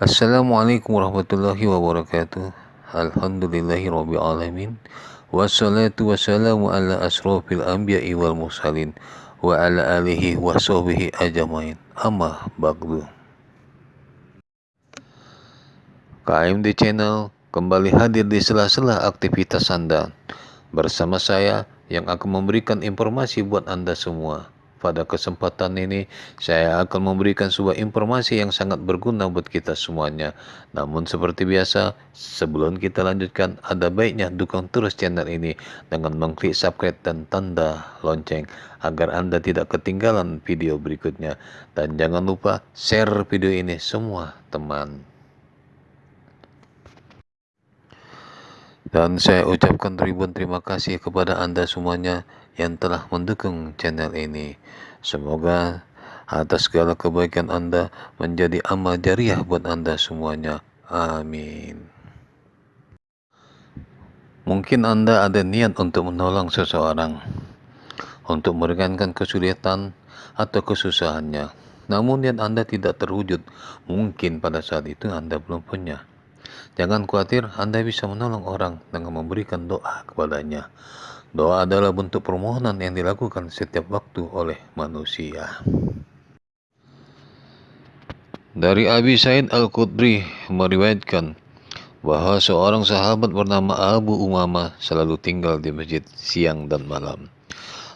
Assalamualaikum warahmatullahi wabarakatuh. Alhamdulillahi rabbil alamin. Wassalatu wassalamu ala asrafil anbiya'i wal mursalin Wa ala alihi wa sahbihi ajamain Amma bagdu KMD Channel kembali hadir di sela-sela aktivitas Anda. Bersama saya yang akan memberikan informasi buat Anda semua pada kesempatan ini, saya akan memberikan sebuah informasi yang sangat berguna buat kita semuanya. Namun seperti biasa, sebelum kita lanjutkan, ada baiknya dukung terus channel ini dengan mengklik subscribe dan tanda lonceng agar Anda tidak ketinggalan video berikutnya. Dan jangan lupa share video ini semua teman. Dan saya ucapkan ribuan terima kasih kepada Anda semuanya yang telah mendukung channel ini. Semoga atas segala kebaikan Anda menjadi amal jariah buat Anda semuanya. Amin. Mungkin Anda ada niat untuk menolong seseorang, untuk meringankan kesulitan atau kesusahannya. Namun niat Anda tidak terwujud, mungkin pada saat itu Anda belum punya. Jangan khawatir, Anda bisa menolong orang dengan memberikan doa kepadanya. Doa adalah bentuk permohonan yang dilakukan setiap waktu oleh manusia. Dari Abi Said Al-Qudri meriwayatkan bahwa seorang sahabat bernama Abu Umamah selalu tinggal di masjid siang dan malam.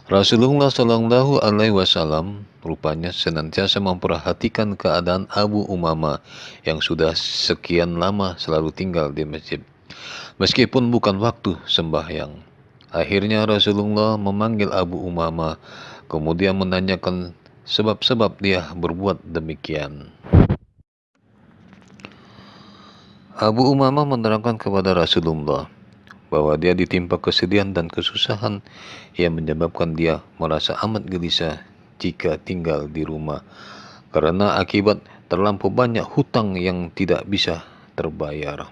Rasulullah Shallallahu Alaihi Wasallam rupanya senantiasa memperhatikan keadaan Abu Umama yang sudah sekian lama selalu tinggal di masjid. Meskipun bukan waktu sembahyang. Akhirnya Rasulullah memanggil Abu Umama, kemudian menanyakan sebab-sebab dia berbuat demikian. Abu Umama menerangkan kepada Rasulullah, bahwa dia ditimpa kesedihan dan kesusahan yang menyebabkan dia merasa amat gelisah jika tinggal di rumah karena akibat terlampau banyak hutang yang tidak bisa terbayar.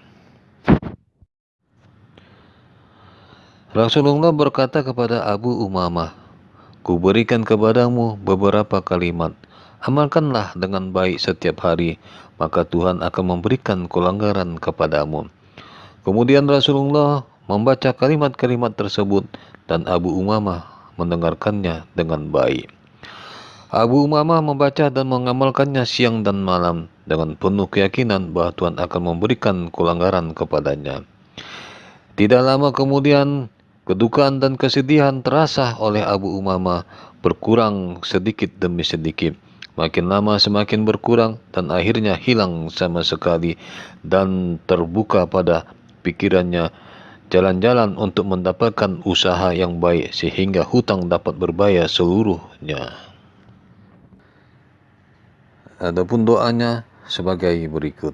Rasulullah berkata kepada Abu Umamah, Kuberikan kepadamu beberapa kalimat, amalkanlah dengan baik setiap hari, maka Tuhan akan memberikan kelanggaran kepadamu. Kemudian Rasulullah membaca kalimat-kalimat tersebut dan Abu Umamah mendengarkannya dengan baik. Abu Umamah membaca dan mengamalkannya siang dan malam dengan penuh keyakinan bahwa Tuhan akan memberikan kelanggaran kepadanya. Tidak lama kemudian, kedukaan dan kesedihan terasa oleh Abu Umamah berkurang sedikit demi sedikit. Makin lama semakin berkurang dan akhirnya hilang sama sekali dan terbuka pada pikirannya jalan-jalan untuk mendapatkan usaha yang baik sehingga hutang dapat berbayar seluruhnya. Adapun doanya sebagai berikut.